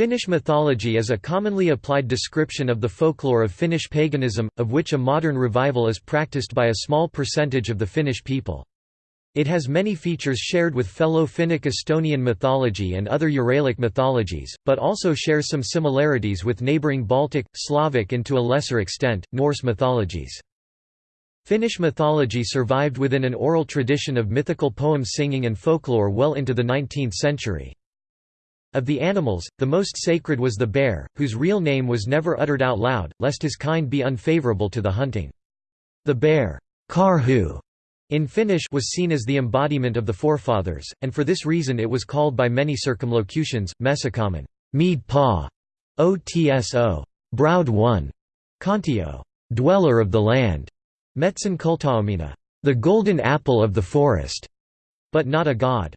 Finnish mythology is a commonly applied description of the folklore of Finnish paganism, of which a modern revival is practiced by a small percentage of the Finnish people. It has many features shared with fellow Finnic Estonian mythology and other Uralic mythologies, but also shares some similarities with neighbouring Baltic, Slavic and to a lesser extent, Norse mythologies. Finnish mythology survived within an oral tradition of mythical poem singing and folklore well into the 19th century. Of the animals, the most sacred was the bear, whose real name was never uttered out loud, lest his kind be unfavorable to the hunting. The bear karhu, in Finnish was seen as the embodiment of the forefathers, and for this reason it was called by many circumlocutions, Mesikämmen mead paw, otso, browed one, Kontio, dweller of the land, Metsan kultaomena, the golden apple of the forest, but not a god.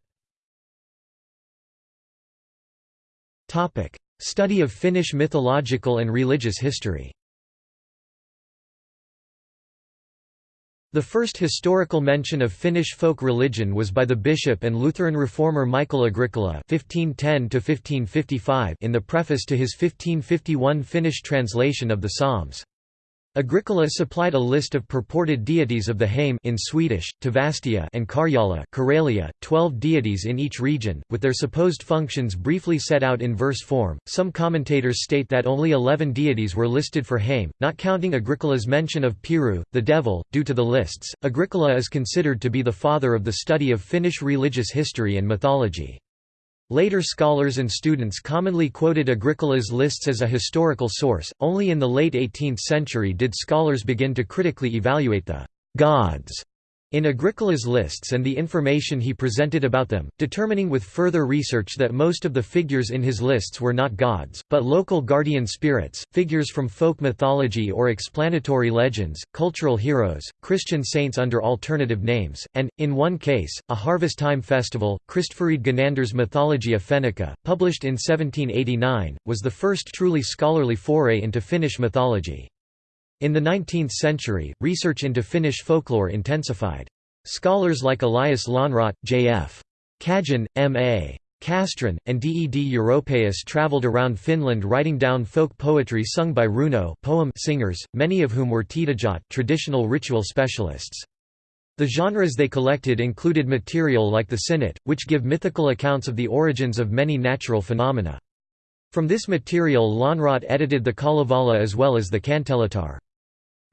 Study of Finnish mythological and religious history The first historical mention of Finnish folk religion was by the bishop and Lutheran reformer Michael Agricola (1510–1555) in the preface to his 1551 Finnish translation of the Psalms. Agricola supplied a list of purported deities of the Hame in Swedish, Tavastia and Karjala Karelia, 12 deities in each region, with their supposed functions briefly set out in verse form. Some commentators state that only 11 deities were listed for Hame, not counting Agricola's mention of Piru, the devil. Due to the lists, Agricola is considered to be the father of the study of Finnish religious history and mythology. Later scholars and students commonly quoted Agricola's lists as a historical source, only in the late 18th century did scholars begin to critically evaluate the «gods» in Agricola's lists and the information he presented about them, determining with further research that most of the figures in his lists were not gods, but local guardian spirits, figures from folk mythology or explanatory legends, cultural heroes, Christian saints under alternative names, and, in one case, a harvest time festival. Christfrid Ganander's Mythologia Fennica, published in 1789, was the first truly scholarly foray into Finnish mythology. In the 19th century, research into Finnish folklore intensified. Scholars like Elias Lönnrot, J.F. Cajan, M.A. Castrén, and D. E. D. Europaeus travelled around Finland writing down folk poetry sung by runo poem singers, many of whom were tiedejät traditional ritual specialists. The genres they collected included material like the synnyt, which give mythical accounts of the origins of many natural phenomena. From this material Lönnrot edited the Kalevala as well as the Kanteletar.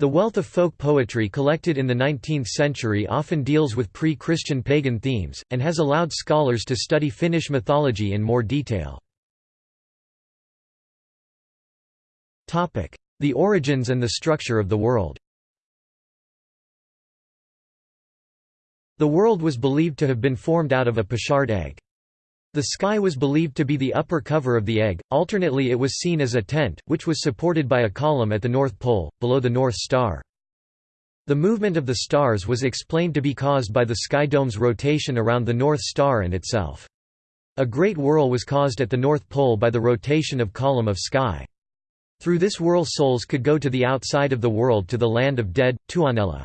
The wealth of folk poetry collected in the 19th century often deals with pre-Christian pagan themes, and has allowed scholars to study Finnish mythology in more detail. The origins and the structure of the world The world was believed to have been formed out of a pochard egg. The sky was believed to be the upper cover of the egg, alternately it was seen as a tent, which was supported by a column at the North Pole, below the North Star. The movement of the stars was explained to be caused by the sky dome's rotation around the North Star and itself. A great whirl was caused at the North Pole by the rotation of column of sky. Through this whirl souls could go to the outside of the world to the land of dead, Tuonela.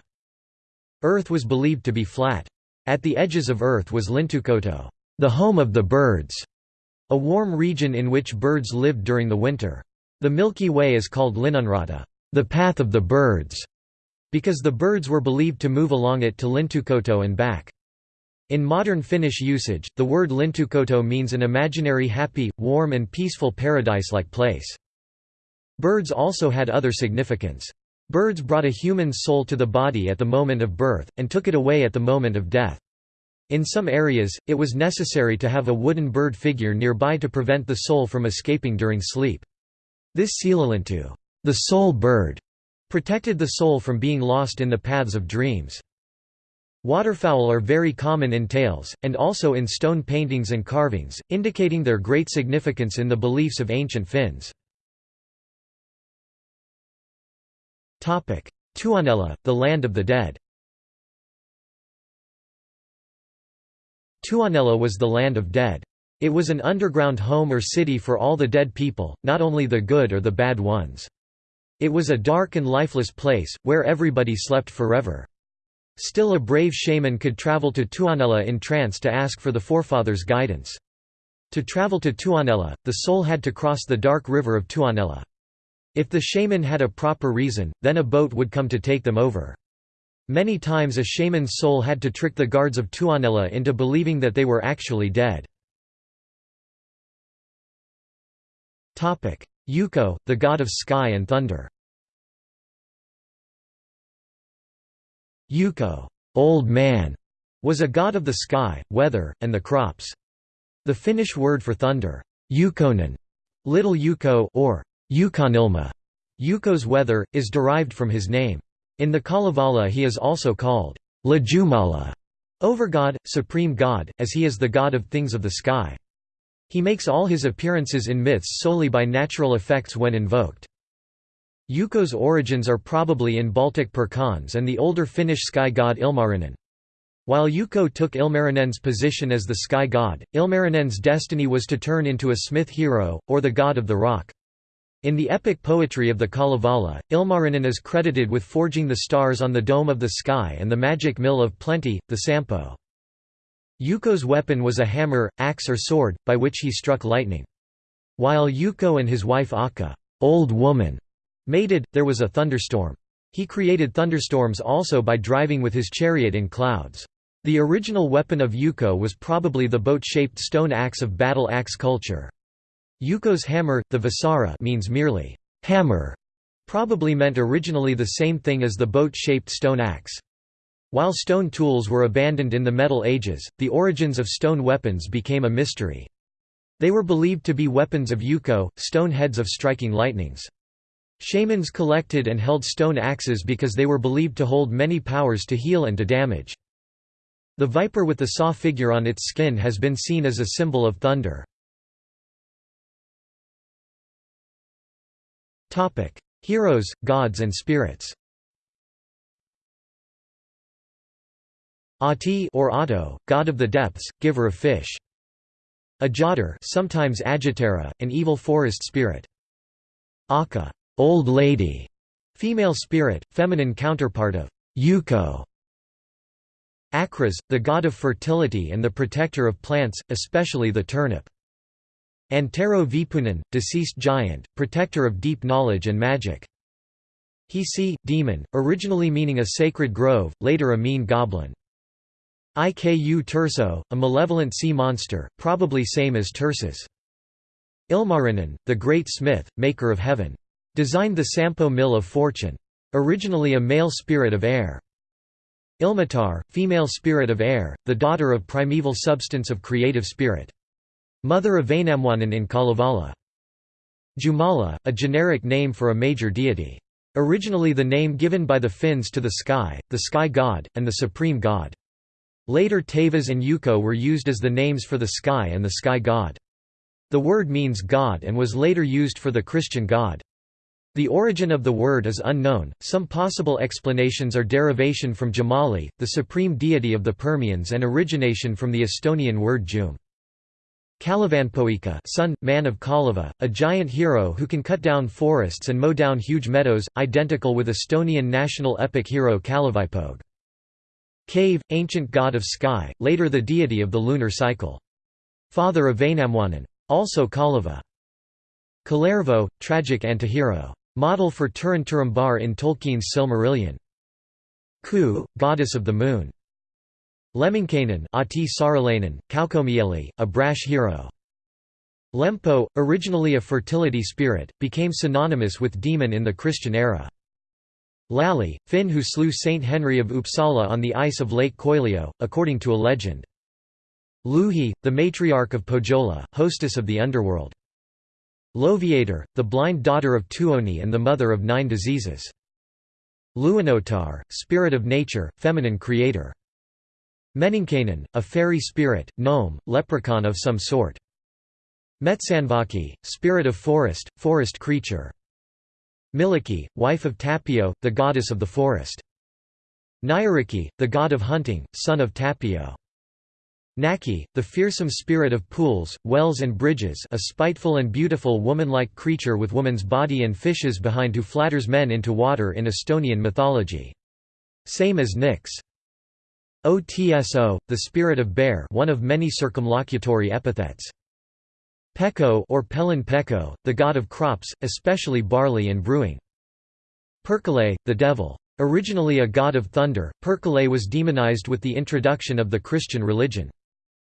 Earth was believed to be flat. At the edges of Earth was Lintukoto the home of the birds, a warm region in which birds lived during the winter. The Milky Way is called Linnunrata, the path of the birds, because the birds were believed to move along it to Lintukoto and back. In modern Finnish usage, the word Lintukoto means an imaginary happy, warm and peaceful paradise-like place. Birds also had other significance. Birds brought a human soul to the body at the moment of birth, and took it away at the moment of death. In some areas, it was necessary to have a wooden bird figure nearby to prevent the soul from escaping during sleep. This sielulintu, the soul bird, protected the soul from being lost in the paths of dreams. Waterfowl are very common in tales, and also in stone paintings and carvings, indicating their great significance in the beliefs of ancient Finns. Tuonela, the land of the dead Tuonela was the land of dead. It was an underground home or city for all the dead people, not only the good or the bad ones. It was a dark and lifeless place, where everybody slept forever. Still a brave shaman could travel to Tuonela in trance to ask for the forefathers' guidance. To travel to Tuonela, the soul had to cross the dark river of Tuonela. If the shaman had a proper reason, then a boat would come to take them over. Many times a shaman's soul had to trick the guards of Tuonela into believing that they were actually dead. Ukko, the god of sky and thunder Ukko old man", was a god of the sky, weather, and the crops. The Finnish word for thunder, Ukkonen, little Ukko or ukonilma, Ukko's weather, is derived from his name. In the Kalevala he is also called Ylijumala, overgod, supreme god, as he is the god of things of the sky. He makes all his appearances in myths solely by natural effects when invoked. Ukko's origins are probably in Baltic Perkunas and the older Finnish sky god Ilmarinen. While Yuko took Ilmarinen's position as the sky god, Ilmarinen's destiny was to turn into a smith hero, or the god of the rock. In the epic poetry of the Kalevala, Ilmarinen is credited with forging the stars on the dome of the sky and the magic mill of plenty, the Sampo. Ukko's weapon was a hammer, axe or sword, by which he struck lightning. While Ukko and his wife Akka old woman, mated, there was a thunderstorm. He created thunderstorms also by driving with his chariot in clouds. The original weapon of Yuko was probably the boat-shaped stone axe of battle axe culture. Ukko's hammer, the Vasara means merely, hammer, probably meant originally the same thing as the boat-shaped stone axe. While stone tools were abandoned in the Metal Ages, the origins of stone weapons became a mystery. They were believed to be weapons of Ukko, stone heads of striking lightnings. Shamans collected and held stone axes because they were believed to hold many powers to heal and to damage. The viper with the saw figure on its skin has been seen as a symbol of thunder. Heroes, gods and spirits Ahti or Ahto, god of the depths, giver of fish. Ajadar, sometimes Agitera, an evil forest spirit. Akka, old lady, female spirit, feminine counterpart of Ukko. Akras, the god of fertility and the protector of plants, especially the turnip. Antero Vipunen, deceased giant, protector of deep knowledge and magic. Hisi, demon, originally meaning a sacred grove, later a mean goblin. Iku Turso, a malevolent sea monster, probably same as Tursas. Ilmarinen, the great smith, maker of heaven. Designed the Sampo Mill of Fortune. Originally a male spirit of air. Ilmatar, female spirit of air, the daughter of primeval substance of creative spirit. Mother of Vainamoinen in Kalevala. Jumala, a generic name for a major deity. Originally the name given by the Finns to the sky, the sky god, and the supreme god. Later Taivas and Ukko were used as the names for the sky and the sky god. The word means god and was later used for the Christian God. The origin of the word is unknown, some possible explanations are derivation from Jomali, the supreme deity of the Permians and origination from the Estonian word jum. Kalevanpoika son, man of Kaleva, a giant hero who can cut down forests and mow down huge meadows, identical with Estonian national epic hero Kalevipoeg. Kave, ancient god of sky, later the deity of the lunar cycle. Father of Vainamoinen. Also Kaleva. Kalervo, tragic antihero. Model for Turin Turambar in Tolkien's Silmarillion. Kuu, goddess of the moon. Lemminkainen Ahti Saarelainen, Kaukomieli, a brash hero. Lempo, originally a fertility spirit, became synonymous with demon in the Christian era. Lalli, Finn who slew Saint Henry of Uppsala on the ice of Lake Köyliö, according to a legend. Louhi, the matriarch of Pohjola, hostess of the underworld. Loviator, the blind daughter of Tuoni and the mother of nine diseases. Luonnotar, spirit of nature, feminine creator. Meninkainen, a fairy spirit, gnome, leprechaun of some sort. Metsanvaki, spirit of forest, forest creature. Mielikki, wife of Tapio, the goddess of the forest. Nyyrikki, the god of hunting, son of Tapio. Naki, the fearsome spirit of pools, wells and bridges a spiteful and beautiful woman-like creature with woman's body and fishes behind who flatters men into water in Estonian mythology. Same as Nyx. Otso, the spirit of bear one of many circumlocutory epithets. Pekko or Pellon Pekko, the god of crops, especially barley and brewing. Perkele, the devil. Originally a god of thunder, Perkele was demonized with the introduction of the Christian religion.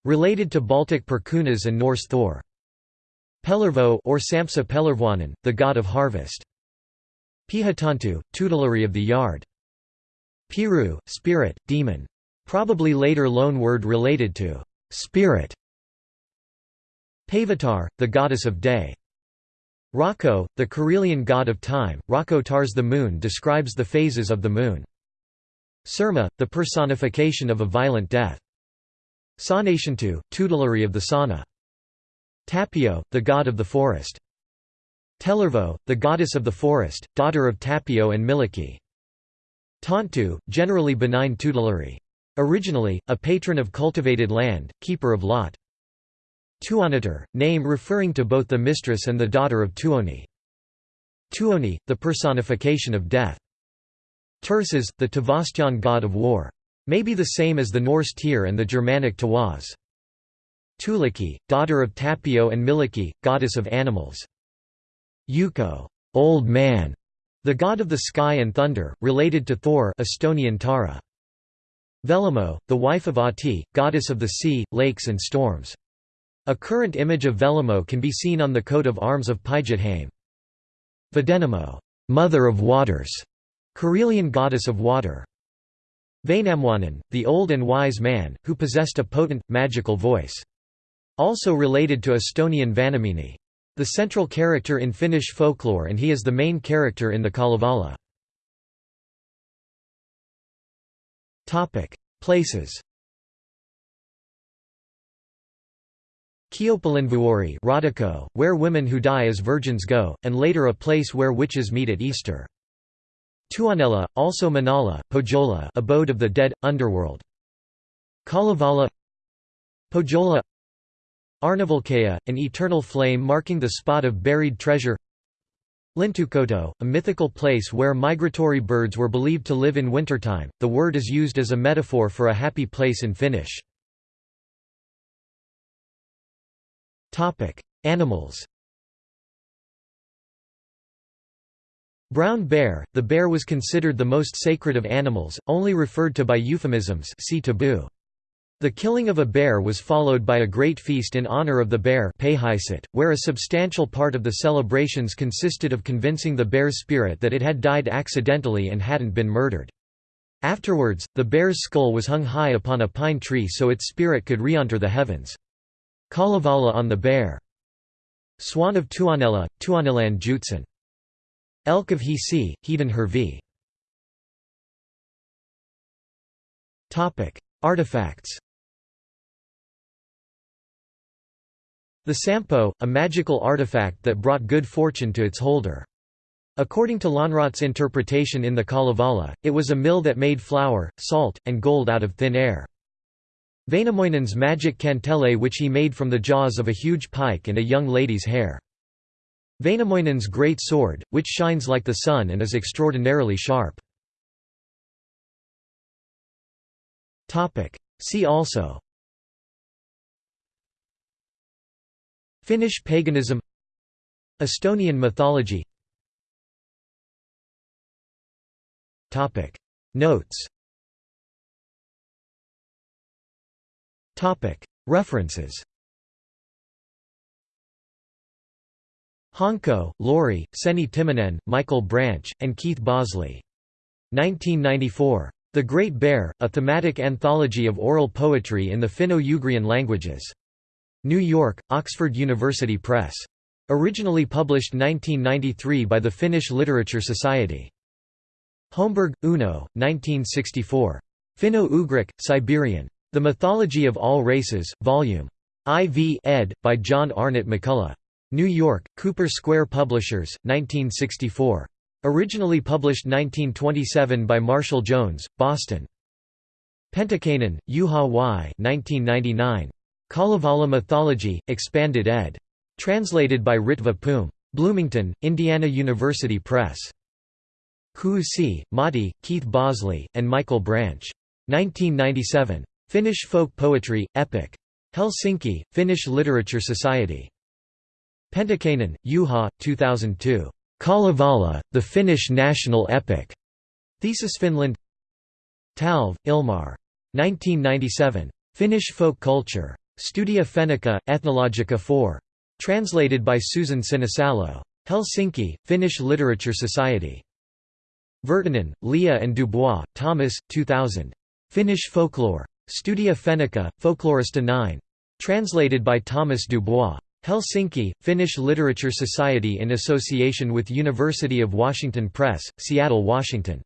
Related to Baltic Perkunas and Norse Thor. Pellervo or Sampsa Pellervoinen, the god of harvest. Pihatonttu, tutelary of the yard. Piru, spirit, demon. Probably later loan word related to spirit. Päivätär, the goddess of day. Rahko, the Karelian god of time, Rahko Tars the moon describes the phases of the moon. Surma, the personification of a violent death. Saunatonttu, tutelary of the sauna. Tapio, the god of the forest. Tellervo, the goddess of the forest, daughter of Tapio and Mielikki. Tonttu, generally benign tutelary. Originally, a patron of cultivated land, keeper of lot. Tuonatar, name referring to both the mistress and the daughter of Tuoni. Tuoni, the personification of death. Turisas, the Tavastyan god of war. May be the same as the Norse Tyr and the Germanic Tiwaz. Tuulikki, daughter of Tapio and Mielikki, goddess of animals. Ukko, old man, the god of the sky and thunder, related to Thor Estonian Taara. Velamo, the wife of Ahti, goddess of the sea, lakes and storms. A current image of Velamo can be seen on the coat of arms of Päijät-Häme. Vedenemo, mother of waters, Karelian goddess of water. Vainamoinen, the old and wise man, who possessed a potent, magical voice. Also related to Estonian Vanemuine. The central character in Finnish folklore and he is the main character in the Kalevala. Places Kyöpelinvuori Raatikko, where women who die as virgins go, and later a place where witches meet at Easter. Tuonela, also Manala, Pohjola abode of the dead, underworld. Kalevala Pohjola Aarnivalkea, an eternal flame marking the spot of buried treasure Lintukoto, a mythical place where migratory birds were believed to live in wintertime, the word is used as a metaphor for a happy place in Finnish. Animals Brown bear – The bear was considered the most sacred of animals, only referred to by euphemisms see taboo. The killing of a bear was followed by a great feast in honor of the bear where a substantial part of the celebrations consisted of convincing the bear's spirit that it had died accidentally and hadn't been murdered. Afterwards, the bear's skull was hung high upon a pine tree so its spirit could re-enter the heavens. Kalevala on the bear. Swan of Tuonela, Tuonelan Joutsen. Elk of Hisi, Hiiden Hirvi. Artifacts The Sampo, a magical artifact that brought good fortune to its holder. According to Lönnrot's interpretation in the Kalevala, it was a mill that made flour, salt, and gold out of thin air. Vainamoinen's magic kantele which he made from the jaws of a huge pike and a young lady's hair. Vainamoinen's great sword, which shines like the sun and is extraordinarily sharp. See also Finnish paganism Estonian mythology Notes References Honko, Lauri, Senni Timonen, Michael Branch, and Keith Bosley. 1994. The Great Bear, a thematic anthology of oral poetry in the Finno-Ugrian languages. New York, Oxford University Press. Originally published 1993 by the Finnish Literature Society. Holmberg, Uno, 1964. Finno-Ugric, Siberian. The Mythology of All Races, Vol. IV ed. by John Arnott MacCulloch. New York, Cooper Square Publishers, 1964. Originally published 1927 by Marshall Jones, Boston. Pentikainen, Juha Y. 1999. Kalevala Mythology, Expanded ed. Translated by Ritva Poom. Bloomington, Indiana University Press. Kuusi, Matti, Keith Bosley, and Michael Branch. 1997. Finnish Folk Poetry, Epic. Helsinki, Finnish Literature Society. Pentikainen, Juha, 2002. Kalevala, the Finnish national epic. Thesis Finland Talv, Ilmar. 1997. Finnish folk culture. Studia Fennica, Ethnologica 4. Translated by Susan Sinisalo. Helsinki, Finnish Literature Society. Virtanen, Leea and Dubois, Thomas, 2000. Finnish folklore. Studia Fennica, Folklorista 9. Translated by Thomas Dubois. Helsinki, Finnish Literature Society in association with University of Washington Press, Seattle, Washington.